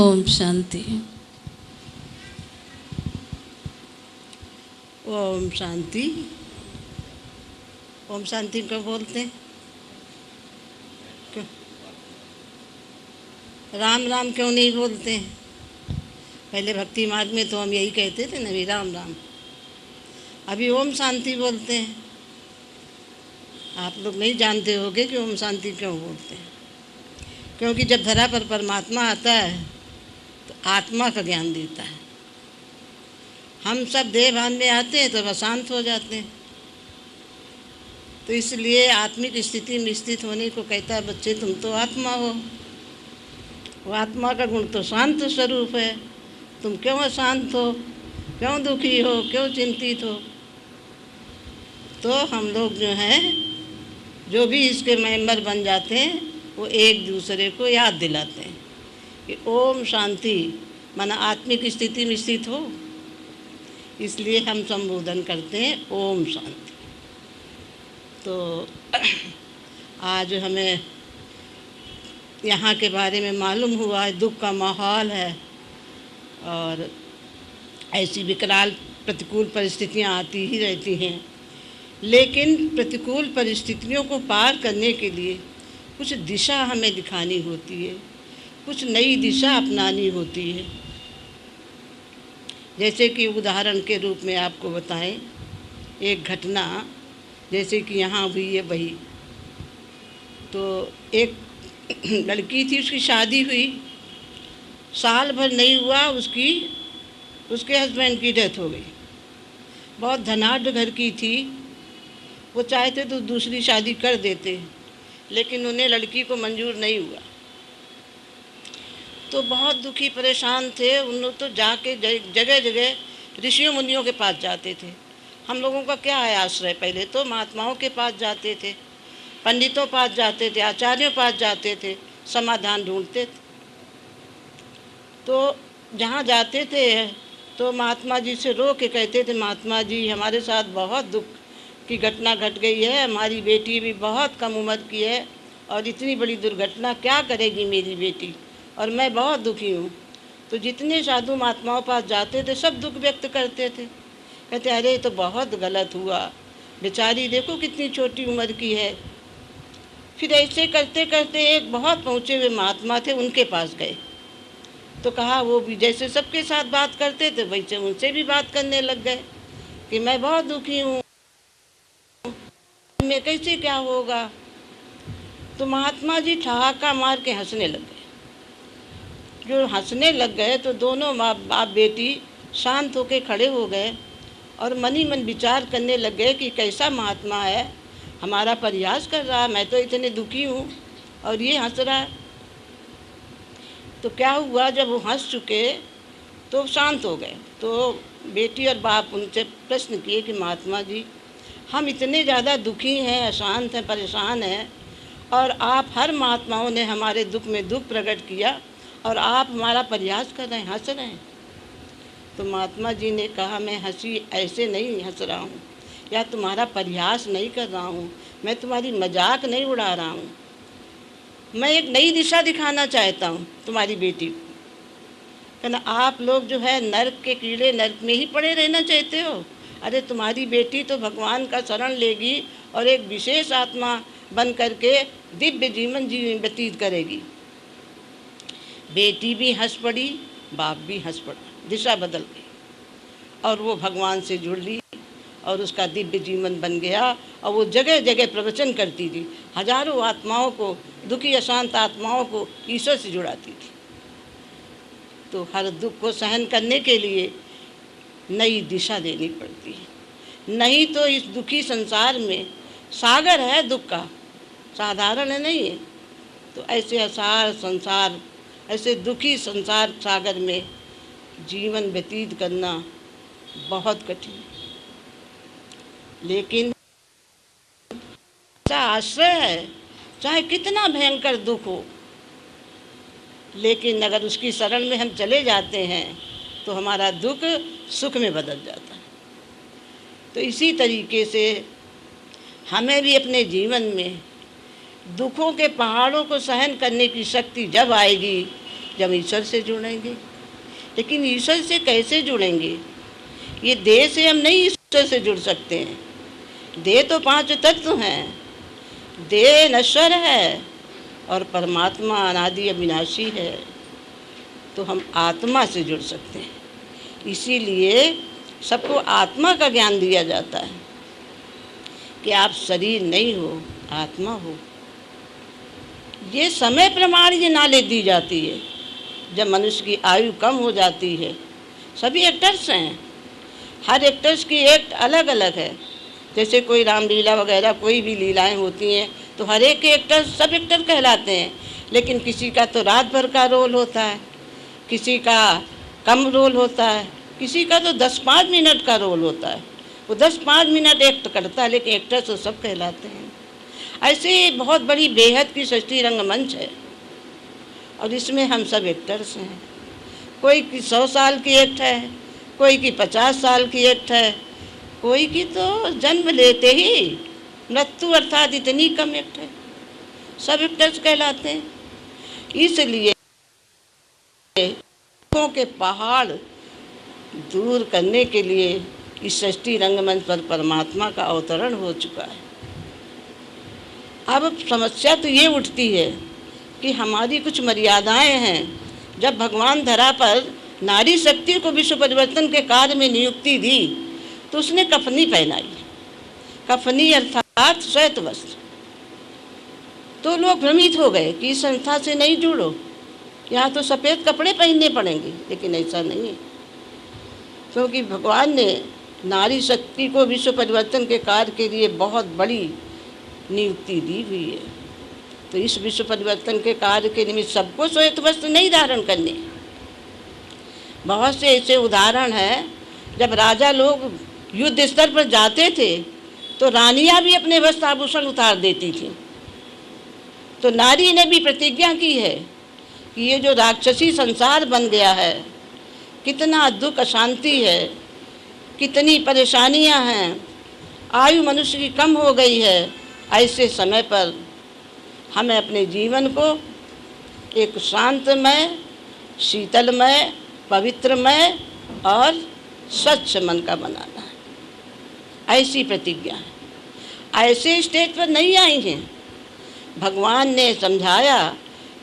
ओम शांति। ओम शांति। ओम शांति को बोलते? राम राम क्यों नहीं बोलते पहले भक्ति मार्ग में तो हम यही कहते थे ना भी राम राम। अभी ओम शांति बोलते हैं। आप लोग नहीं जानते होगे कि ओम शांति क्यों बोलते हैं। क्योंकि जब धरा पर परमात्मा आता है तो आत्मा का ज्ञान देता है। हम सब देह भान में आते हैं तो अशांत हो जाते हैं। तो इसलिए आत्मिक स्थिति में स्थित होने को कहता है, बच्चे, तुम तो आत्मा हो। वो आत्मा का गुण तो शांत स्वरूप है। तुम क्यों अशांत हो? क्यों दुखी हो? क्यों चिंतित हो? तो हम लोग जो हैं, जो भी इसके मेंबर बन जाते हैं, वो एक दूसरे को याद दिलाते हैं। कि ओम शांति, माना आत्मिक स्थिति में स्थित हो। इसलिए हम संबोधन करते हैं ओम शांति। तो आज हमें यहाँ के बारे में मालूम हुआ है दुख का माहौल है और ऐसी विकराल प्रतिकूल परिस्थितियाँ आती ही रहती हैं। लेकिन प्रतिकूल परिस्थितियों को पार करने के लिए कुछ दिशा हमें दिखानी होती है। कुछ नई दिशा अपनानी होती है। जैसे कि उदाहरण के रूप में आपको बताएँ, एक घटना, जैसे कि यहाँ हुई है वही। तो एक लड़की थी, उसकी शादी हुई। साल भर नहीं हुआ, उसकी, उसके हस्बैंड की डेथ हो गई। बहुत धनाढ़ घर की थी। वो चाहते तो दूसरी शादी कर देते, लेकिन उन्हें लड़की को मंजूर नहीं हुआ। तो बहुत दुखी, परेशान थे। उन लोग तो जाके जगह जगह ऋषियों, मुनियों के पास जाते थे। हम लोगों का क्या है आश्रय? पहले तो महात्माओं के पास जाते थे, पंडितों पास जाते थे, आचार्यों पास जाते थे, समाधान ढूंढते थे। तो जहाँ जाते थे तो महात्मा जी से रो के कहते थे, महात्मा जी, हमारे साथ बहुत दुख की घटना घट गई है। हमारी बेटी भी बहुत कम उम्र की है और इतनी बड़ी दुर्घटना क्या करेगी मेरी बेटी? और मैं बहुत दुखी हूँ। तो जितने साधु महात्माओं पास जाते थे, सब दुख व्यक्त करते थे। कहते, अरे तो बहुत गलत हुआ। बेचारी देखो कितनी छोटी उम्र की है। फिर ऐसे करते करते एक बहुत पहुँचे हुए महात्मा थे, उनके पास गए। तो कहा, वो भी जैसे सबके साथ बात करते थे, वैसे उनसे भी बात करने लग गए कि मैं बहुत दुखी हूँ। में कैसे क्या होगा? तो महात्मा जी ठहाका मार के हंसने लग। जो हंसने लग गए तो दोनों माँ बाप बेटी शांत होकर खड़े हो गए और मनी मन विचार करने लग गए कि कैसा महात्मा है, हमारा प्रयास कर रहा, मैं तो इतने दुखी हूँ और ये हंस रहा है। तो क्या हुआ, जब वो हंस चुके तो शांत हो गए। तो बेटी और बाप उनसे प्रश्न किए कि महात्मा जी, हम इतने ज़्यादा दुखी हैं, अशांत हैं, परेशान हैं और आप हर महात्माओं ने हमारे दुख में दुख प्रकट किया और आप हमारा प्रयास कर रहे हैं, हंस रहे हैं। तो महात्मा जी ने कहा, मैं हँसी, ऐसे नहीं हंस रहा हूँ। या तुम्हारा प्रयास नहीं कर रहा हूँ। मैं तुम्हारी मज़ाक नहीं उड़ा रहा हूँ। मैं एक नई दिशा दिखाना चाहता हूँ तुम्हारी बेटी को। कहना, आप लोग जो है नर्क के कीड़े नर्क में ही पड़े रहना चाहते हो। अरे, तुम्हारी बेटी तो भगवान का शरण लेगी और एक विशेष आत्मा बन करके दिव्य जीवन जी व्यतीत करेगी। बेटी भी हंस पड़ी, बाप भी हंस पड़ा, दिशा बदल गई। और वो भगवान से जुड़ ली और उसका दिव्य जीवन बन गया और वो जगह जगह प्रवचन करती थी, हज़ारों आत्माओं को, दुखी अशांत आत्माओं को ईश्वर से जुड़ाती थी। तो हर दुख को सहन करने के लिए नई दिशा देनी पड़ती है। नहीं तो इस दुखी संसार में सागर है दुख का, साधारण नहीं है। तो ऐसे असार संसार ऐसे दुखी संसार सागर में जीवन व्यतीत करना बहुत कठिन लेकिन आश्रय है, चाहे कितना भयंकर दुख हो, लेकिन अगर उसकी शरण में हम चले जाते हैं तो हमारा दुख सुख में बदल जाता है। तो इसी तरीके से हमें भी अपने जीवन में दुखों के पहाड़ों को सहन करने की शक्ति जब आएगी जब ईश्वर से जुड़ेंगे। लेकिन ईश्वर से कैसे जुड़ेंगे? ये देह से हम नहीं ईश्वर से जुड़ सकते हैं। देह तो पाँच तत्व हैं। देह नश्वर है और परमात्मा अनादि अविनाशी है। तो हम आत्मा से जुड़ सकते हैं। इसीलिए सबको आत्मा का ज्ञान दिया जाता है कि आप शरीर नहीं हो, आत्मा हो। ये समय प्रमाण ये नाले दी जाती है। जब मनुष्य की आयु कम हो जाती है, सभी एक्टर्स हैं। हर एक्टर्स की एक्ट अलग अलग है। जैसे कोई रामलीला वगैरह, कोई भी लीलाएँ होती हैं तो हर एक एक्टर सब एक्टर कहलाते हैं। लेकिन किसी का तो रात भर का रोल होता है, किसी का कम रोल होता है, किसी का तो दस पाँच मिनट का रोल होता है। वो दस पाँच मिनट एक्ट करता है, लेकिन एक्टर तो सब कहलाते हैं। ऐसे बहुत बड़ी बेहद की सृष्टि रंगमंच है। और इसमें हम सब एक्टर्स हैं। कोई की सौ साल की एक्ट है, कोई की पचास साल की एक्ट है, कोई की तो जन्म लेते ही मृत्यु अर्थात इतनी कम एक्ट है। सब एक्टर्स कहलाते हैं। इसलिए के पहाड़ दूर करने के लिए इस सृष्टि रंगमंच पर परमात्मा का अवतरण हो चुका है। अब समस्या तो ये उठती है कि हमारी कुछ मर्यादाएँ हैं। जब भगवान धरा पर नारी शक्ति को विश्व परिवर्तन के कार्य में नियुक्ति दी तो उसने कफनी पहनाई। कफनी अर्थात श्वेत वस्त्र। तो लोग भ्रमित हो गए कि इस संस्था से नहीं जुड़ो। यहाँ तो सफ़ेद कपड़े पहनने पड़ेंगे, लेकिन ऐसा नहीं है। क्योंकि भगवान ने नारी शक्ति को विश्व परिवर्तन के कार्य के लिए बहुत बड़ी नियुक्ति दी हुई है। तो इस विश्व परिवर्तन के कार्य के निमित्त सबको श्वेत वस्त्र नहीं धारण करने। बहुत से ऐसे उदाहरण हैं, जब राजा लोग युद्ध स्तर पर जाते थे तो रानियाँ भी अपने वस्त्र आभूषण उतार देती थी। तो नारी ने भी प्रतिज्ञा की है कि ये जो राक्षसी संसार बन गया है, कितना दुख, अशांति है, कितनी परेशानियाँ हैं, आयु मनुष्य की कम हो गई है, ऐसे समय पर हमें अपने जीवन को एक शांतमय, शीतलमय, पवित्रमय और स्वच्छ मन का बनाना है। ऐसी प्रतिज्ञा है। ऐसे स्टेज पर नहीं आई हैं। भगवान ने समझाया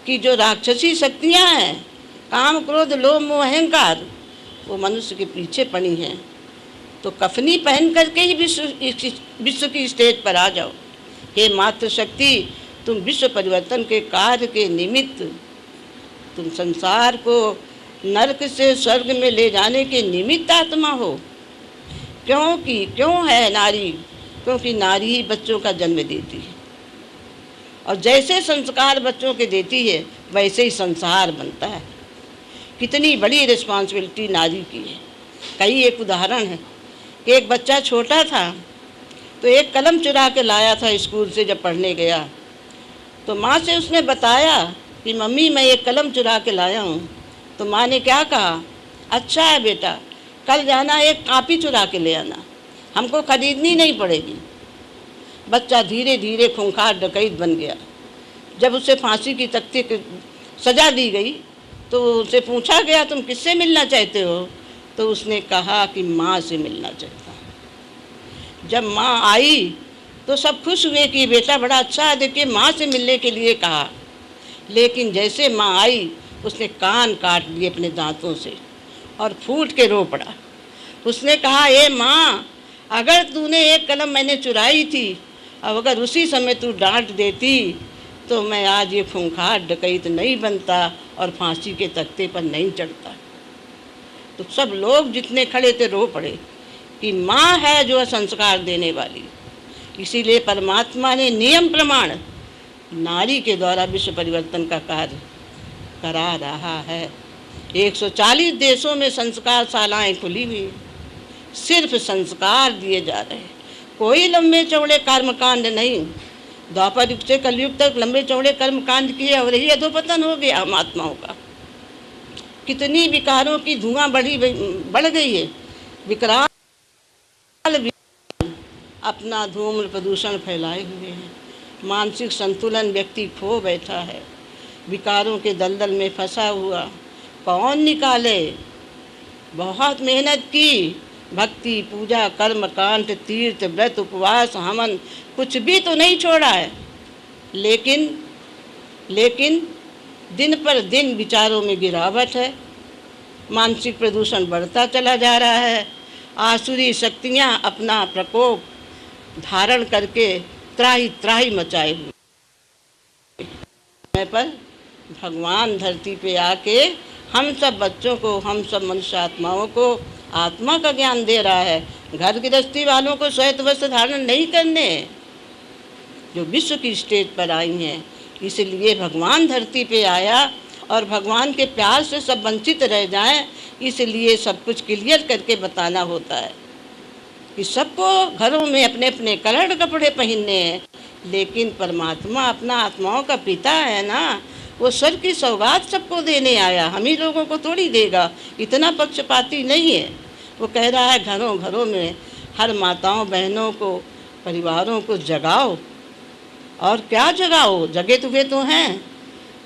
कि जो राक्षसी शक्तियाँ हैं, काम क्रोध, लोभ, मोह, अहंकार, वो मनुष्य के पीछे पड़ी हैं। तो कफनी पहन करके ही विश्व विश्व की स्टेज पर आ जाओ। हे मातृशक्ति तुम विश्व परिवर्तन के कार्य के निमित्त तुम संसार को नरक से स्वर्ग में ले जाने के निमित्त आत्मा हो। क्योंकि, क्यों है नारी? क्योंकि नारी ही बच्चों का जन्म देती है। और जैसे संस्कार बच्चों के देती है, वैसे ही संसार बनता है। कितनी बड़ी रिस्पॉन्सिबिलिटी नारी की है। कई एक उदाहरण है। कि एक बच्चा छोटा था तो एक कलम चुरा के लाया था स्कूल से जब पढ़ने गया। तो माँ से उसने बताया कि, मम्मी, मैं एक कलम चुरा के लाया हूँ। तो माँ ने क्या कहा? अच्छा है बेटा, कल जाना एक कापी चुरा के ले आना। हमको खरीदनी नहीं पड़ेगी। बच्चा धीरे धीरे खूंखार डकैत बन गया। जब उसे फांसी की तख्ती सजा दी गई तो उसे पूछा गया, तुम किससे मिलना चाहते हो? तो उसने कहा कि माँ से मिलना चाहता जब माँ आई तो सब खुश हुए कि बेटा बड़ा अच्छा है, देखिए माँ से मिलने के लिए कहा। लेकिन जैसे माँ आई, उसने कान काट लिए अपने दांतों से और फूट के रो पड़ा। उसने कहा, ए माँ, अगर तूने एक कलम मैंने चुराई थी, अब अगर उसी समय तू डांट देती तो मैं आज ये खूंखार डकैत नहीं बनता और फांसी के तख्ते पर नहीं चढ़ता। तो सब लोग जितने खड़े थे, रो पड़े कि माँ है जो संस्कार देने वाली। इसीलिए परमात्मा ने नियम प्रमाण नारी के द्वारा विश्व परिवर्तन का कार्य करा रहा है। 140 देशों में संस्कार शालाएँ खुली हुई सिर्फ़ संस्कार दिए जा रहे हैं। कोई लंबे चौड़े कर्मकांड नहीं। द्वापर युग से कलयुग तक लंबे चौड़े कर्मकांड किए और यही अधोपतन हो गया हम आत्माओं का। कितनी विकारों की धुआँ बढ़ी बढ़ गई है। विकराल अपना धूम्र प्रदूषण फैलाए हुए हैं। मानसिक संतुलन व्यक्ति खो बैठा है। विकारों के दलदल में फंसा हुआ। कौन निकाले? बहुत मेहनत की। भक्ति, पूजा, कर्म, कांड, तीर्थ, व्रत, उपवास, हमन, कुछ भी तो नहीं छोड़ा है। लेकिन लेकिन दिन पर दिन विचारों में गिरावट है। मानसिक प्रदूषण बढ़ता चला जा रहा है। आसुरी शक्तियाँ अपना प्रकोप धारण करके त्राही त्राही मचाए हुए। समय पर भगवान धरती पे आके हम सब बच्चों को, हम सब मनुष्य आत्माओं को आत्मा का ज्ञान दे रहा है। घर गृहस्थी वालों को श्वेत वस्त्र धारण नहीं करने जो विश्व की स्टेज पर आई हैं। इसलिए भगवान धरती पे आया और भगवान के प्यार से सब वंचित रह जाएँ, इसलिए सब कुछ क्लियर करके बताना होता है। कि सबको घरों में अपने अपने कलर कपड़े पहनने हैं। लेकिन परमात्मा अपना आत्माओं का पिता है ना, वो सर की सौगात सबको देने आया। हम ही लोगों को थोड़ी देगा। इतना पक्षपाती नहीं है। वो कह रहा है, घरों घरों में हर माताओं, बहनों को, परिवारों को जगाओ। और क्या जगाओ? जगे तो वे तो हैं।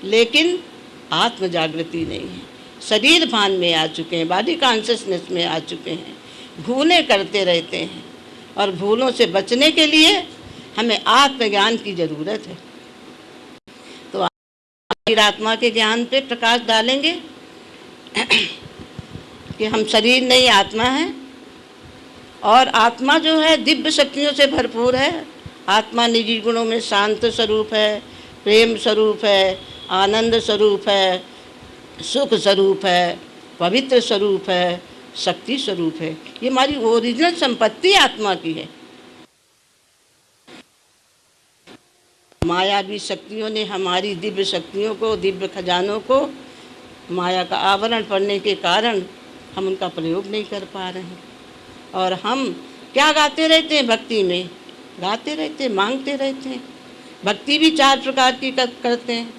लेकिन आत्म जागृति नहीं है। शरीर भान में आ चुके हैं बॉडी कॉन्शियसनेस में आ चुके हैं। भूलें करते रहते हैं और भूलों से बचने के लिए हमें आत्मज्ञान की ज़रूरत है। तो आत्मा के ज्ञान पे प्रकाश डालेंगे कि हम शरीर नहीं, आत्मा है। और आत्मा जो है, दिव्य शक्तियों से भरपूर है। आत्मा निजी गुणों में शांत स्वरूप है, प्रेम स्वरूप है, आनंद स्वरूप है, सुख स्वरूप है, पवित्र स्वरूप है शक्ति स्वरूप है। ये हमारी ओरिजिनल संपत्ति आत्मा की है। मायावी शक्तियों ने हमारी दिव्य शक्तियों को, दिव्य खजानों को, माया का आवरण पड़ने के कारण हम उनका प्रयोग नहीं कर पा रहे हैं। और हम क्या गाते रहते हैं भक्ति में? गाते रहते हैं, मांगते रहते हैं। भक्ति भी चार प्रकार की करते हैं।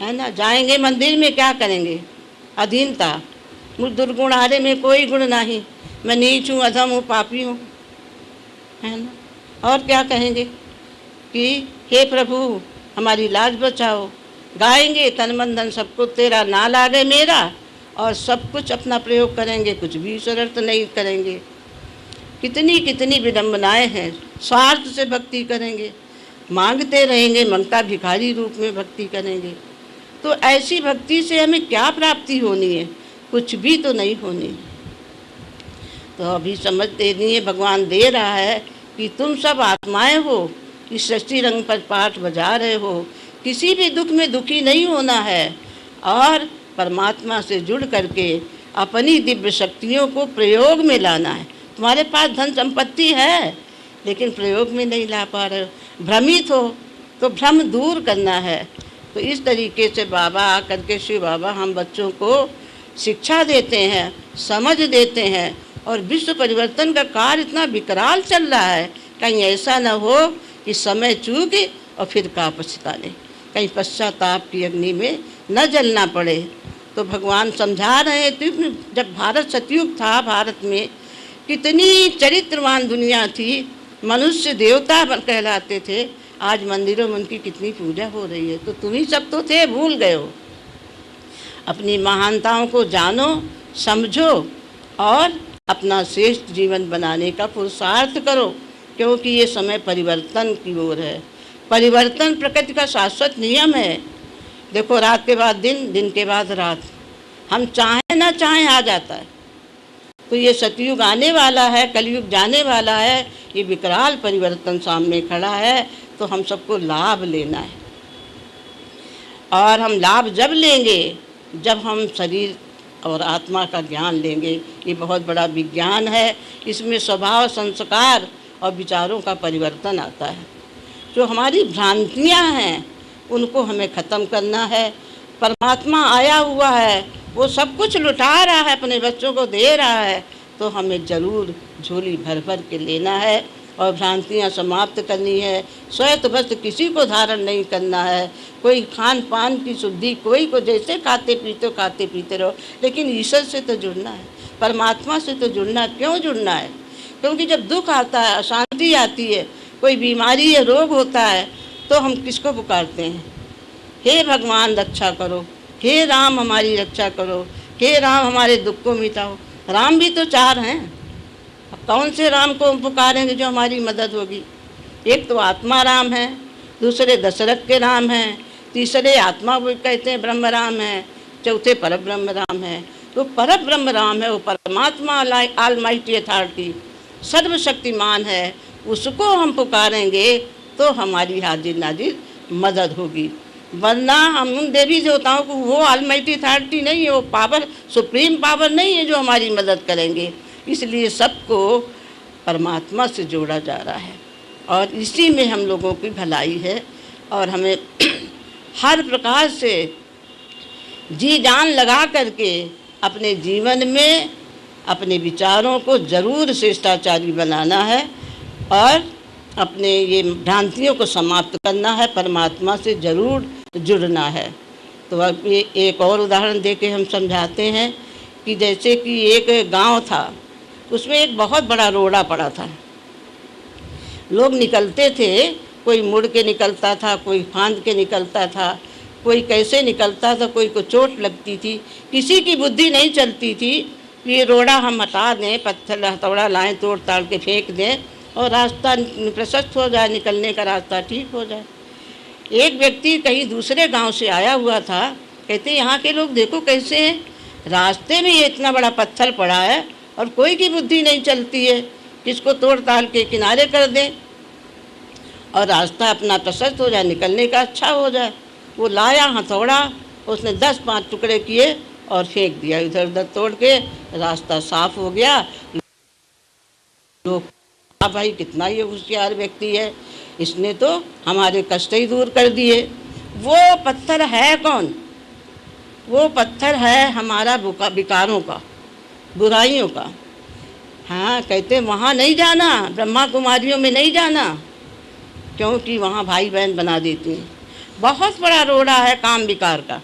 है ना? जाएँगे मंदिर में, क्या करेंगे? अधीनता। मुझ दुर्गुण हारे में कोई गुण नहीं। मैं नीच हूँ, अधम हूँ, पापी हूँ। है ना? और क्या कहेंगे कि, हे प्रभु, हमारी लाज बचाओ। गाएँगे तन मन सबको, तेरा ना लागे मेरा। और सब कुछ अपना प्रयोग करेंगे, कुछ भी शरत नहीं करेंगे। कितनी कितनी विडम्बनाएँ हैं। स्वार्थ से भक्ति करेंगे। मांगते रहेंगे मंगता भिखारी रूप में भक्ति करेंगे। तो ऐसी भक्ति से हमें क्या प्राप्ति होनी है? कुछ भी तो नहीं होनी। तो अभी समझ देनी है भगवान दे रहा है कि तुम सब आत्माएँ हो, कि सृष्टि रंग पर पाठ बजा रहे हो, किसी भी दुख में दुखी नहीं होना है। और परमात्मा से जुड़ करके अपनी दिव्य शक्तियों को प्रयोग में लाना है। तुम्हारे पास धन संपत्ति है, लेकिन प्रयोग में नहीं ला पा रहे हो। भ्रमित हो तो भ्रम दूर करना है। तो इस तरीके से बाबा आकर के शिव बाबा, हम बच्चों को शिक्षा देते हैं, समझ देते हैं और विश्व परिवर्तन का कार्य इतना विकराल चल रहा है। कहीं ऐसा न हो कि समय चूके और फिर का पछताने कहीं पश्चाताप की अग्नि में न जलना पड़े। तो भगवान समझा रहे थे जब भारत सतयुग था, भारत में कितनी चरित्रवान दुनिया थी। मनुष्य देवता कहलाते थे। आज मंदिरों में उनकी कितनी पूजा हो रही है। तो तुम ही सब तो थे, भूल गए हो। अपनी महानताओं को जानो, समझो और अपना श्रेष्ठ जीवन बनाने का पुरुषार्थ करो, क्योंकि ये समय परिवर्तन की ओर है। परिवर्तन प्रकृति का शाश्वत नियम है। देखो, रात के बाद दिन दिन के बाद रात। हम चाहें ना चाहें आ जाता है। तो ये सतयुग आने वाला है, कलयुग जाने वाला है, ये विकराल परिवर्तन सामने खड़ा है तो हम सबको लाभ लेना है। और हम लाभ जब लेंगे जब हम शरीर और आत्मा का ज्ञान लेंगे, ये बहुत बड़ा विज्ञान है। इसमें स्वभाव, संस्कार और विचारों का परिवर्तन आता है। जो हमारी भ्रांतियाँ हैं, उनको हमें ख़त्म करना है। परमात्मा आया हुआ है, वो सब कुछ लुटा रहा है, अपने बच्चों को दे रहा है तो हमें ज़रूर झोली भर भर के लेना है। और भ्रांतियाँ समाप्त करनी है। श्वेत वस्त्र किसी को धारण नहीं करना है। कोई खान पान की शुद्धि, कोई को जैसे खाते पीते खाते पीते रहो। लेकिन ईश्वर से तो जुड़ना है। परमात्मा से तो जुड़ना क्यों जुड़ना है? क्योंकि जब दुख आता है, अशांति आती है, कोई बीमारी या रोग होता है तो हम किसको पुकारते हैं? हे भगवान, रक्षा करो। हे राम, हमारी रक्षा करो। हे राम, हमारे दुख को मिटाओ। राम भी तो चार हैं। कौन से राम को हम पुकारेंगे जो हमारी मदद होगी? एक तो आत्मा राम है, दूसरे दशरथ के राम हैं, तीसरे आत्मा वो कहते हैं ब्रह्म राम है, चौथे पर ब्रह्म राम है। तो पर ब्रह्म राम है, वो परमात्मा आल माइटी अथॉरिटी सर्वशक्तिमान है, उसको हम पुकारेंगे तो हमारी हाजिर नाजिर मदद होगी। वरना हम उन देवी देवताओं को, वो आलमाइटी अथॉरिटी नहीं है, वो पावर सुप्रीम पावर नहीं है जो हमारी मदद करेंगे। इसलिए सबको परमात्मा से जोड़ा जा रहा है। और इसी में हम लोगों की भलाई है और हमें हर प्रकार से जी जान लगा करके अपने जीवन में अपने विचारों को ज़रूर श्रेष्ठाचारी बनाना है और अपने ये भ्रांतियों को समाप्त करना है, परमात्मा से ज़रूर जुड़ना है। तो अब ये एक और उदाहरण दे के हम समझाते हैं कि जैसे कि एक गाँव था उसमें एक बहुत बड़ा रोड़ा पड़ा था। लोग निकलते थे, कोई मुड़ के निकलता था, कोई फांद के निकलता था, कोई कैसे निकलता था, कोई को चोट लगती थी, किसी की बुद्धि नहीं चलती थी ये रोड़ा हम हटा दें, पत्थर, हथौड़ा लाएँ, तोड़ ताड़ के फेंक दें और रास्ता प्रशस्त हो जाए, निकलने का रास्ता ठीक हो जाए। एक व्यक्ति कहीं दूसरे गाँव से आया हुआ था, कहते यहाँ के लोग देखो कैसे हैं, रास्ते में ये इतना बड़ा पत्थर पड़ा है और कोई की बुद्धि नहीं चलती है। किसको तोड़ ताल के किनारे कर दें? और रास्ता अपना प्रशस्त हो जाए, निकलने का अच्छा हो जाए। वो लाया, हथौड़ा, उसने दस पाँच टुकड़े किए और फेंक दिया इधर उधर तोड़ के। रास्ता साफ़ हो गया। लोग हाँ भाई, कितना ये होशियार व्यक्ति है। इसने तो हमारे कष्ट ही दूर कर दिए। वो पत्थर है कौन? वो पत्थर है हमारा विकारों का। बुराइयों का। हाँ कहते वहाँ नहीं जाना ब्रह्मा कुमारियों में नहीं जाना, क्योंकि वहाँ भाई बहन बना देती हैं। बहुत बड़ा रोड़ा है काम विकार का।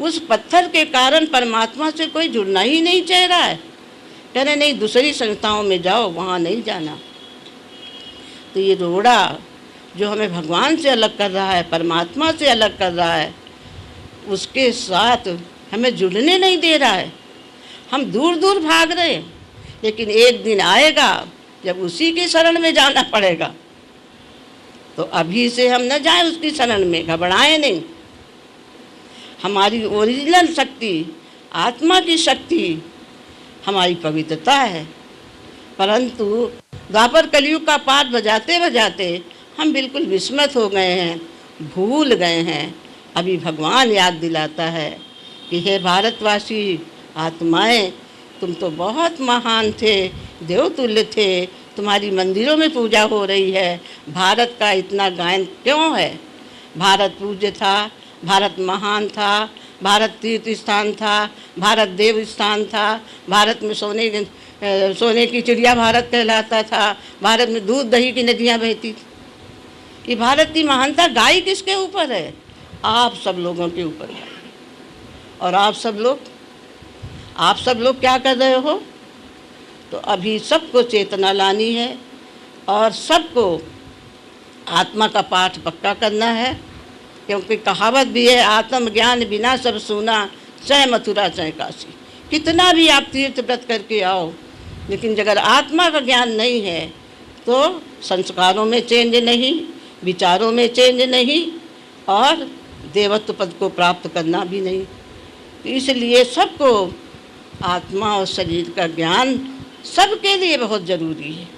उस पत्थर के कारण परमात्मा से कोई जुड़ना ही नहीं चाह रहा है। कह रहे, नहीं, दूसरी संस्थाओं में जाओ, वहाँ नहीं जाना। तो ये रोड़ा जो हमें भगवान से अलग कर रहा है, परमात्मा से अलग कर रहा है, उसके साथ हमें जुड़ने नहीं दे रहा है। हम दूर दूर भाग रहे लेकिन एक दिन आएगा, जब उसी के शरण में जाना पड़ेगा। तो अभी से हम न जाए उसकी शरण में, घबराएँ नहीं। हमारी ओरिजिनल शक्ति, आत्मा की शक्ति, हमारी पवित्रता है। परंतु द्वापर कलयुग का पाठ बजाते बजाते हम बिल्कुल विस्मत हो गए हैं, भूल गए हैं। अभी भगवान याद दिलाता है कि हे भारतवासी आत्माएँ। तुम तो बहुत महान थे, देवतुल्य थे। तुम्हारी मंदिरों में पूजा हो रही है। भारत का इतना गायन क्यों है? भारत पूज्य था, भारत महान था, भारत तीर्थ स्थान था, भारत देव स्थान था, भारत में सोने सोने की चिड़िया भारत कहलाता था, भारत में दूध दही की नदियाँ बहती थी। ये भारत की महानता गाय किसके ऊपर है? आप सब लोगों के ऊपर है। और आप सब लोग आप सब लोग क्या कर रहे हो? तो अभी सबको चेतना लानी है और सबको आत्मा का पाठ पक्का करना है, क्योंकि कहावत भी है, आत्मज्ञान बिना सब सुना चाहे मथुरा चाहे काशी। कितना भी आप तीर्थ व्रत करके आओ, लेकिन अगर आत्मा का ज्ञान नहीं है तो संस्कारों में चेंज नहीं, विचारों में चेंज नहीं, और देवत्व पद को प्राप्त करना भी नहीं। इसलिए सबको आत्मा और शरीर का ज्ञान सबके लिए बहुत ज़रूरी है।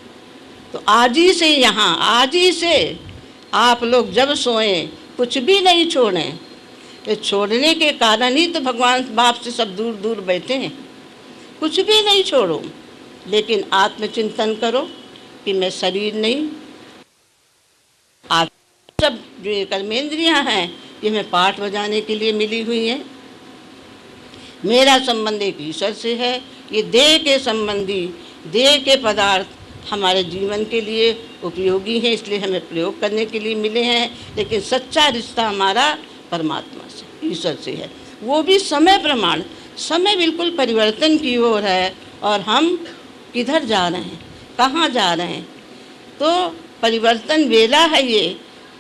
तो आज ही से यहाँ, आज ही से आप लोग जब सोएँ, कुछ भी नहीं छोड़ें तो छोड़ने के कारण ही तो भगवान बाप से सब दूर दूर बैठे हैं। कुछ भी नहीं छोड़ो, लेकिन आत्मचिंतन करो कि मैं शरीर नहीं, आप सब जो कर्मेंद्रियाँ हैं, ये हमें पाठ बजाने के लिए मिली हुई हैं। मेरा संबंध एक ईश्वर से है। ये देह के संबंधी, देह के पदार्थ हमारे जीवन के लिए उपयोगी हैं, इसलिए हमें प्रयोग करने के लिए मिले हैं। लेकिन सच्चा रिश्ता हमारा परमात्मा से ईश्वर से है। वो भी समय प्रमाण, समय बिल्कुल परिवर्तन की ओर है और हम किधर जा रहे हैं, कहाँ जा रहे हैं? तो परिवर्तन वेला है ये।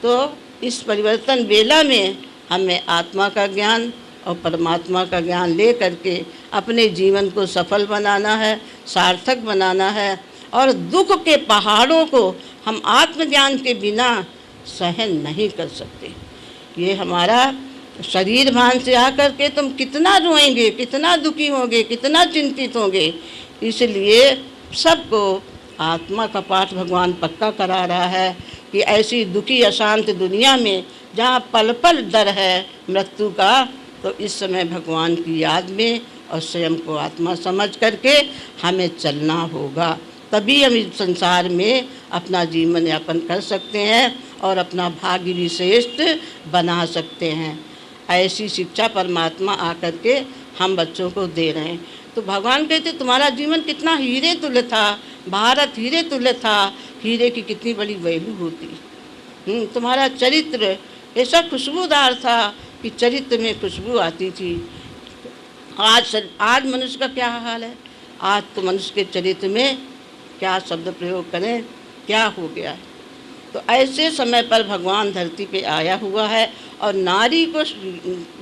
तो इस परिवर्तन वेला में हमें आत्मा का ज्ञान और परमात्मा का ज्ञान ले करके अपने जीवन को सफल बनाना है, सार्थक बनाना है और दुख के पहाड़ों को हम आत्मज्ञान के बिना सहन नहीं कर सकते। ये हमारा शरीर भान से आकर के तुम कितना रोएँगे, कितना दुखी होंगे, कितना चिंतित होंगे, इसलिए सबको आत्मा का पाठ भगवान पक्का करा रहा है कि ऐसी दुखी अशांत दुनिया में जहाँ पल पल डर है, मृत्यु का तो इस समय भगवान की याद में और स्वयं को आत्मा समझ करके हमें चलना होगा। तभी हम इस संसार में अपना जीवन यापन कर सकते हैं और अपना भाग्य श्रेष्ठ बना सकते हैं। ऐसी शिक्षा परमात्मा आकर के हम बच्चों को दे रहे हैं। तो भगवान कहते तुम्हारा जीवन कितना हीरे तुल्य था भारत हीरे तुल्य था हीरे की कितनी बड़ी वैल्यू होती। हम्म, तुम्हारा चरित्र ऐसा खुशबूदार था कि चरित्र में खुशबू आती थी। आज आज मनुष्य का क्या हाल है? आज तो मनुष्य के चरित्र में क्या शब्द प्रयोग करें, क्या हो गया है? तो ऐसे समय पर भगवान धरती पे आया हुआ है और नारी को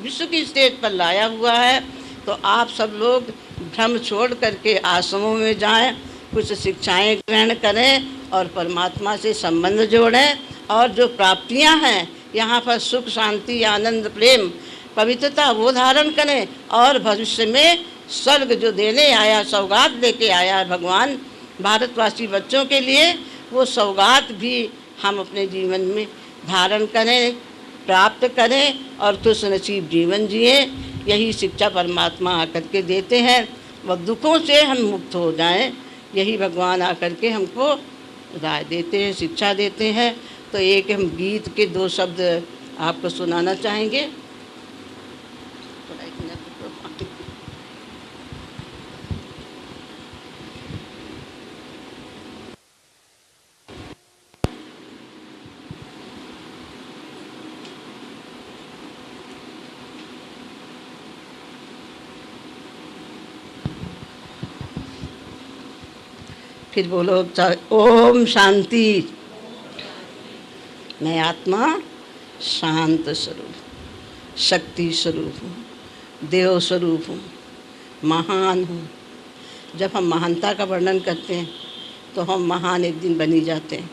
विश्व की स्टेज पर लाया हुआ है। तो आप सब लोग भ्रम छोड़ करके आश्रमों में जाएँ, कुछ शिक्षाएँ ग्रहण करें और परमात्मा से संबंध जोड़ें और जो प्राप्तियाँ हैं यहाँ पर सुख, शांति, आनंद, प्रेम, पवित्रता, वो धारण करें और भविष्य में स्वर्ग जो देने आया, सौगात लेके आया भगवान, भारतवासी बच्चों के लिए, वो सौगात भी हम अपने जीवन में धारण करें, प्राप्त करें और खुश नसीब जीवन जिए। यही शिक्षा परमात्मा आकर के देते हैं। वह दुखों से हम मुक्त हो जाएँ। यही भगवान आकर के हमको राय देते हैं, शिक्षा देते हैं। तो एक हम गीत के दो शब्द आपको सुनाना चाहेंगे। फिर बोलो ओम शांति। मैं आत्मा शांत स्वरूप, शक्ति स्वरूप हूँ, देव स्वरूप हूँ, महान हूँ। जब हम महानता का वर्णन करते हैं तो हम महान एक दिन बनी जाते हैं।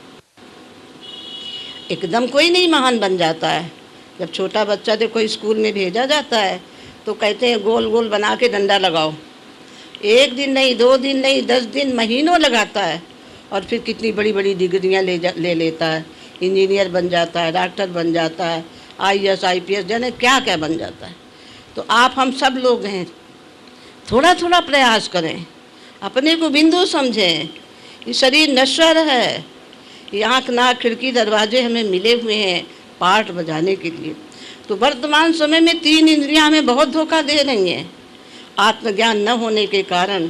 एकदम कोई नहीं महान बन जाता है। जब छोटा बच्चा जब कोई स्कूल में भेजा जाता है तो कहते हैं गोल गोल बना के डंडा लगाओ। एक दिन नहीं, दो दिन नहीं, दस दिन महीनों लगाता है। और फिर कितनी बड़ी बड़ी डिग्रियाँ ले जा, ले लेता है। इंजीनियर बन जाता है, डॉक्टर बन जाता है I S I P S जाने क्या क्या बन जाता है। तो आप हम सब लोग हैं। थोड़ा थोड़ा प्रयास करें। अपने को बिंदु समझें ये शरीर नश्वर है। ये आँख, नाक, खिड़की, दरवाजे हमें मिले हुए हैं पाठ बजाने के लिए। तो वर्तमान समय में तीन इंद्रियाँ हमें बहुत धोखा दे रही हैं। आत्मज्ञान न होने के कारण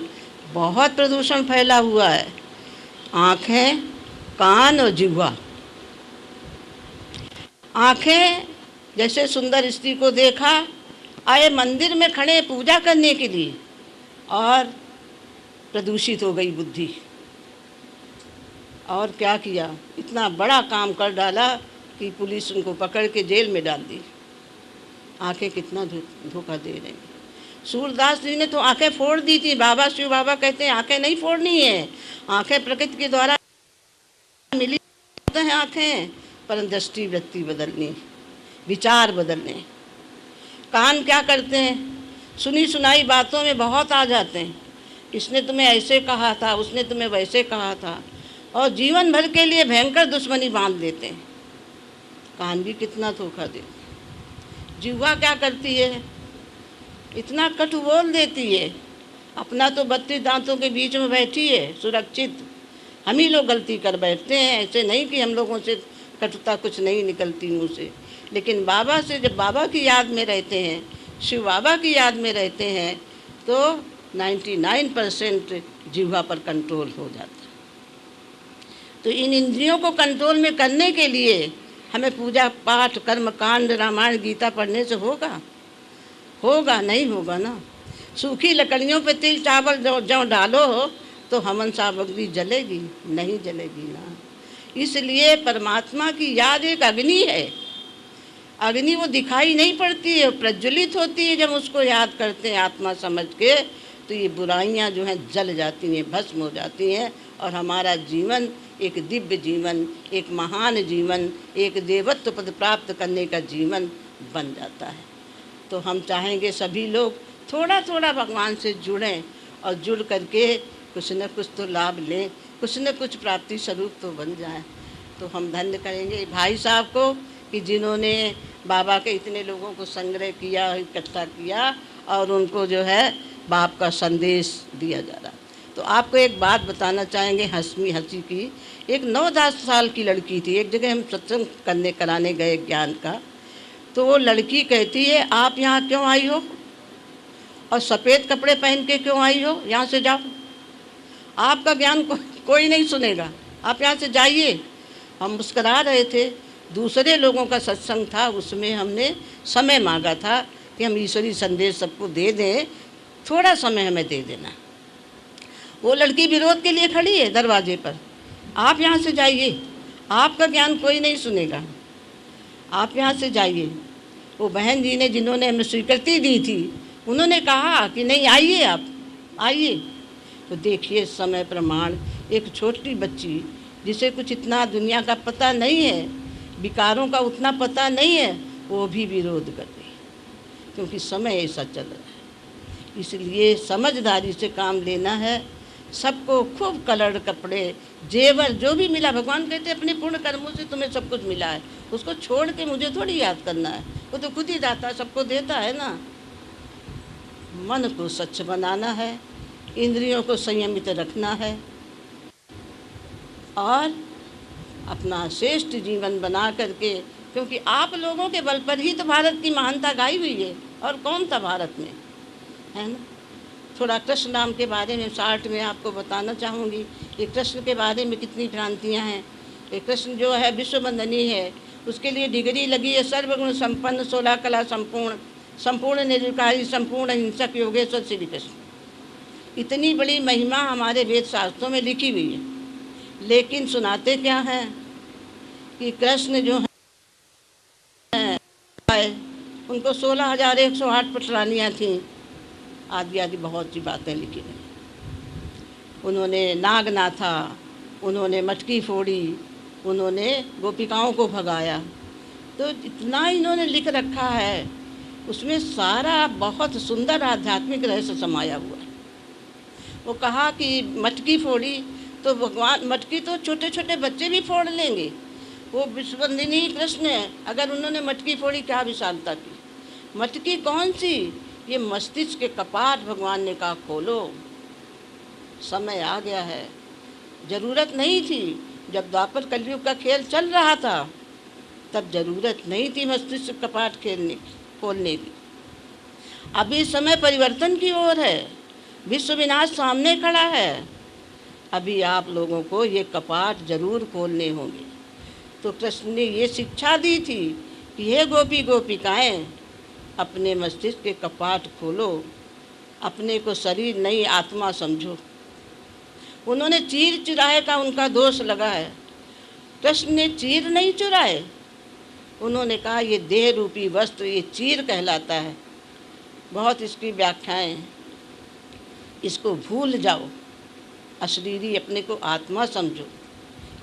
बहुत प्रदूषण फैला हुआ है। आँखें, कान और जिह्वा। आँखें, जैसे सुंदर स्त्री को देखा, आए मंदिर में खड़े पूजा करने के लिए और प्रदूषित हो गई बुद्धि। और क्या किया? इतना बड़ा काम कर डाला कि पुलिस उनको पकड़ के जेल में डाल दी। आँखें कितना धोखा दे रही सूरदास जी ने तो आँखें फोड़ दी थी। बाबा, शिव बाबा कहते हैं, आँखें नहीं फोड़नी है। आँखें प्रकृति के द्वारा मिली हैं आँखें। पर दृष्टि वृत्ति बदलनी, विचार बदलने। कान क्या करते हैं? सुनी सुनाई बातों में बहुत आ जाते हैं। इसने तुम्हें ऐसे कहा था, उसने तुम्हें वैसे कहा था। और जीवन भर के लिए भयंकर दुश्मनी बाँध देते हैं। कान भी कितना धोखा देते जीवा क्या करती है? इतना कटु बोल देती है। अपना तो बत्तीस दांतों के बीच में बैठी है, सुरक्षित। हम ही लोग गलती कर बैठते हैं, ऐसे नहीं कि हम लोगों से कटुता कुछ नहीं निकलती मुँह से। लेकिन बाबा से जब बाबा की याद में रहते हैं, शिव बाबा की याद में रहते हैं तो 99 परसेंट जीवा पर कंट्रोल हो जाता है। तो इन इंद्रियों को कंट्रोल में करने के लिए हमें पूजा पाठ, कर्म कांड, रामायण, गीता पढ़ने से होगा। होगा, नहीं होगा ना? सूखी लकड़ियों पे तिल चावल जो जो डालो तो हमन सामग्री जलेगी, नहीं जलेगी ना? इसलिए परमात्मा की याद एक अग्नि है। अग्नि वो दिखाई नहीं पड़ती है प्रज्वलित होती है जब उसको याद करते हैं आत्मा समझ के तो ये बुराइयाँ जो हैं जल जाती हैं, भस्म हो जाती हैं, और हमारा जीवन एक दिव्य जीवन, एक महान जीवन, एक देवत्व पद प्राप्त करने का जीवन बन जाता है। तो हम चाहेंगे सभी लोग थोड़ा थोड़ा भगवान से जुड़ें और जुड़ करके कुछ न कुछ तो लाभ लें, कुछ न कुछ प्राप्ति स्वरूप तो बन जाए। तो हम धन्य करेंगे भाई साहब को कि जिन्होंने बाबा के इतने लोगों को संग्रह किया, इकट्ठा किया और उनको जो है बाप का संदेश दिया जा रहा। तो आपको एक बात बताना चाहेंगे हंसमी हँसी की। एक नौ दस साल की लड़की थी, एक जगह हम सत्संग करने, कराने गए ज्ञान का। तो वो लड़की कहती है आप यहाँ क्यों आई हो? और सफ़ेद कपड़े पहन के क्यों आई हो? यहाँ से जाओ। आपका ज्ञान को, कोई नहीं सुनेगा। आप यहाँ से जाइए। हम मुस्करा रहे थे। दूसरे लोगों का सत्संग था। उसमें हमने समय मांगा था कि हम ईश्वरी संदेश सबको दे दें। थोड़ा समय हमें दे देना। वो लड़की विरोध के लिए खड़ी है दरवाजे पर। आप यहाँ से जाइए। आपका ज्ञान कोई नहीं सुनेगा। आप यहाँ से जाइए। वो बहन जी ने जिन्होंने हमें स्वीकृति दी थी, उन्होंने कहा कि नहीं, आइए आप, आइए। तो देखिए, समय प्रमाण, एक छोटी बच्ची, जिसे कुछ इतना दुनिया का पता नहीं है, विकारों का उतना पता नहीं है, वो भी विरोध कर रही क्योंकि समय ऐसा चल रहा है। इसलिए समझदारी से काम लेना है, सबको खूब कलर कपड़े, जेवर, जो भी मिला, भगवान कहते अपने पूर्ण कर्मों से तुम्हें सब कुछ मिला है। उसको छोड़ के मुझे थोड़ी याद करना है। वो तो खुद ही दाता सबको देता है ना। मन को स्वच्छ बनाना है, इंद्रियों को संयमित रखना है, और अपना श्रेष्ठ जीवन बना करके, क्योंकि आप लोगों के बल पर ही तो भारत की महानता गाई हुई है, और कौन था भारत में? है ना? थोड़ा कृष्ण नाम के बारे में शार्ट में आपको बताना चाहूँगी कि कृष्ण के बारे में कितनी क्रांतियाँ हैं। कृष्ण जो है विश्व बंदनी है उसके लिए डिग्री लगी है, सर्वगुण संपन्न, सोलह कला संपूर्ण संपूर्ण निर्विकारी, संपूर्ण हिंसक योगेश्वर श्री कृष्ण। इतनी बड़ी महिमा हमारे वेद शास्त्रों में लिखी हुई है। लेकिन सुनाते क्या हैं कि कृष्ण जो है, उनको सोलह हज़ार एक सौ आठ पटरानियाँ थीं। आदि आदि बहुत सी बातें लिखी उन्होंने नागनाथा, उन्होंने मटकी फोड़ी उन्होंने गोपिकाओं को भगाया। तो इतना इन्होंने लिख रखा है, उसमें सारा बहुत सुंदर आध्यात्मिक रहस्य समाया हुआ वो कहा कि मटकी फोड़ी तो भगवान, मटकी तो छोटे छोटे बच्चे भी फोड़ लेंगे। वो विश्वबंदिनी कृष्ण है, अगर उन्होंने मटकी फोड़ी, क्या विशालता की? मटकी कौन सी? ये मस्तिष्क के कपाट भगवान ने कहा, खोलो। समय आ गया है। ज़रूरत नहीं थी। जब द्वापर कलयुग का खेल चल रहा था, तब ज़रूरत नहीं थी मस्तिष्क कपाट खेलने की, खोलने की। अभी समय परिवर्तन की ओर है, विश्व विनाश सामने खड़ा है। अभी आप लोगों को ये कपाट ज़रूर खोलने होंगे। तो कृष्ण ने ये शिक्षा दी थी कि हे गोपी गोपिकाएँ, अपने मस्तिष्क के कपाट खोलो, अपने को शरीर नहीं आत्मा समझो। उन्होंने चीर चुराए का उनका दोष लगा है। कृष्ण ने चीर नहीं चुराए। उन्होंने कहा, ये देह रूपी वस्त्र, ये चीर कहलाता है। बहुत इसकी व्याख्याएँ इसको भूल जाओ। अशरीरी अपने को आत्मा समझो।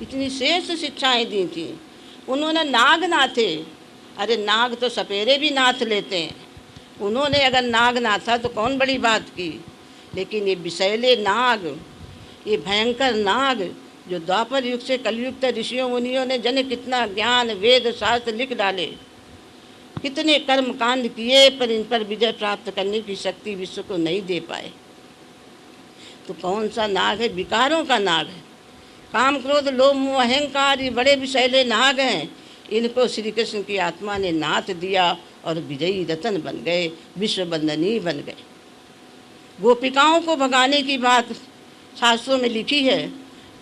इतनी श्रेष्ठ शिक्षाएँ दी थी। उन्होंने नाग नाथे। अरे नाग तो सपेरे भी नाथ लेते हैं। उन्होंने अगर नाग नाथा तो कौन बड़ी बात की? लेकिन ये विषैले नाग ये भयंकर नाग जो द्वापर युग से कलयुग तक ऋषियों, मुनियों ने जन कितना ज्ञान, वेद, शास्त्र लिख डाले। कितने कर्म कांड किए पर इन पर विजय प्राप्त करने की शक्ति विश्व को नहीं दे पाए। तो कौन सा नाग है? विकारों का नाग है। काम क्रोध लोभ मोह अहंकार, ये बड़े विषैले नाग हैं। इनको श्री कृष्ण की आत्मा ने नाथ दिया और विजयी रतन बन गए विश्व बंदनी बन गए। गोपिकाओं को भगाने की बात शास्त्रों में लिखी है।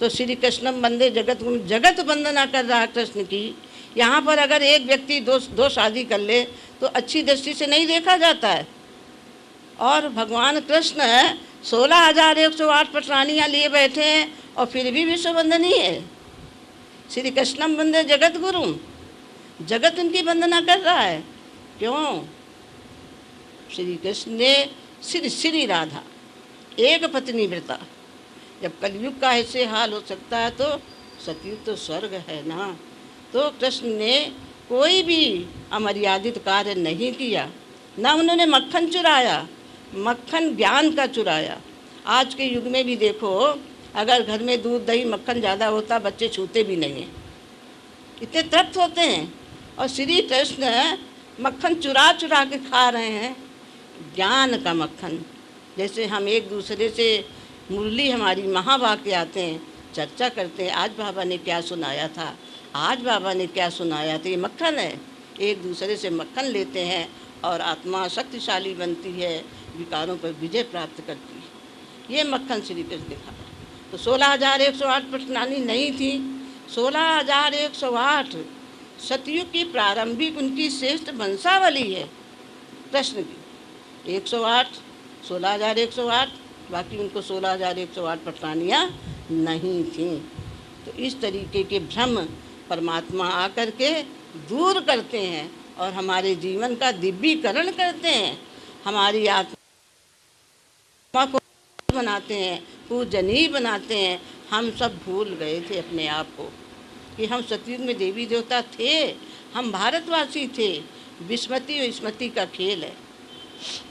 तो श्री कृष्णम बंदे जगत जगत वंदना कर रहा कृष्ण की। यहाँ पर अगर एक व्यक्ति दो दो शादी कर ले तो अच्छी दृष्टि से नहीं देखा जाता है। और भगवान कृष्ण सोलह हज़ार एक सौ आठ पटरानियाँ लिए बैठे हैं, और फिर भी विश्व वंदनी है। श्री कृष्णम बंदे जगत गुरु। जगत उनकी वंदना कर रहा है। क्यों? श्री कृष्ण ने श्री श्री राधा, एक पत्नी व्रता जब कलयुग का ऐसे हाल हो सकता है तो सतयुग तो स्वर्ग है ना। तो कृष्ण ने कोई भी अमर्यादित कार्य नहीं किया, ना उन्होंने मक्खन चुराया, मक्खन ज्ञान का चुराया। आज के युग में भी देखो, अगर घर में दूध, दही, मक्खन ज़्यादा होता, बच्चे छूते भी नहीं हैं। इतने तृप्त होते हैं। और श्री कृष्ण मक्खन चुरा चुरा के खा रहे हैं। ज्ञान का मक्खन, जैसे हम एक दूसरे से मुरली हमारी महाभाग के आते हैं, चर्चा करते हैं, आज बाबा ने क्या सुनाया था? आज बाबा ने क्या सुनाया था? ये मक्खन है। एक दूसरे से मक्खन लेते हैं और आत्मा शक्तिशाली बनती है, विकारों पर विजय प्राप्त करती है। ये मक्खन श्री कृष्ण दिखा तो सोलह हज़ार एक सौ आठ प्रश्नानी नहीं थी। सोलह हज़ार एक सौ आठ सतयुग की प्रारंभिक उनकी श्रेष्ठ वंशावली है। प्रश्न की एक सौ आठ, सोलह हज़ार एक सौ आठ बाकी उनको सोलह हज़ार एक सौ आठ पटरानियाँ नहीं थीं। तो इस तरीके के भ्रम परमात्मा आकर के दूर करते हैं और हमारे जीवन का दिव्यीकरण करते हैं। हमारी आत्मा को बनाते हैं, पूजनीय बनाते हैं। हम सब भूल गए थे अपने आप को कि हम सतयुग में देवी देवता थे, हम भारतवासी थे। विस्मृति और स्मृति का खेल है।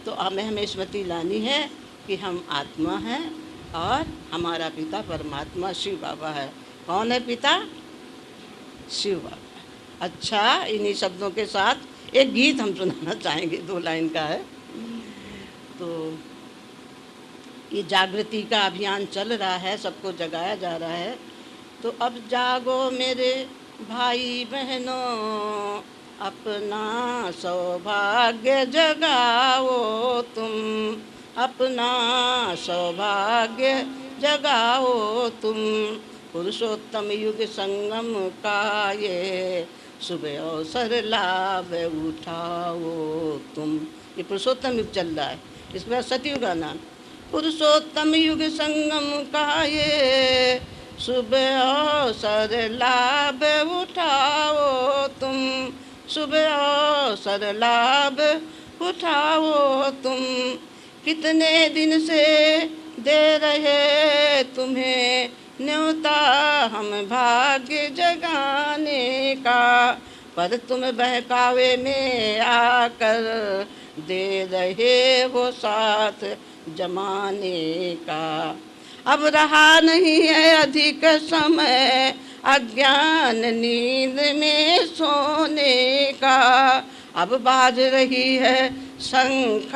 तो हमें हमें स्मृति लानी है। कि हम आत्मा हैं और हमारा पिता परमात्मा शिव बाबा है। कौन है पिता? शिव बाबा। अच्छा इन्हीं शब्दों के साथ एक गीत हम सुनाना चाहेंगे, दो लाइन का है। तो ये जागृति का अभियान चल रहा है, सबको जगाया जा रहा है। तो अब जागो मेरे भाई बहनों अपना सौभाग्य जगाओ तुम। अपना सौभाग्य जगाओ तुम। पुरुषोत्तम युग संगम का ये सुबह अवसर लाभ उठाओ तुम। ये पुरुषोत्तम युग चल रहा है, इसमें सतयुग का नाम। पुरुषोत्तम युग संगम का ये सुबह अवसर लाभ उठाओ तुम। सुबह अवसर लाभ उठाओ तुम। कितने दिन से दे रहे तुम्हें न्योता हम भाग्य जगाने का, पर तुम बहकावे में आकर दे रहे हो साथ जमाने का। अब रहा नहीं है अधिक समय अज्ञान नींद में सोने का अब बाज रही है शंख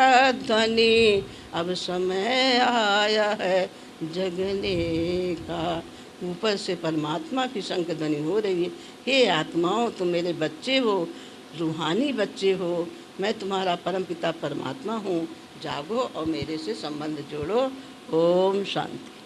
ध्वनि। अब समय आया है जगने का। ऊपर से परमात्मा की शंख ध्वनि हो रही है। हे आत्माओं, तुम मेरे बच्चे हो, रूहानी बच्चे हो। मैं तुम्हारा परम पिता परमात्मा हूँ। जागो और मेरे से संबंध जोड़ो। ओम शांति।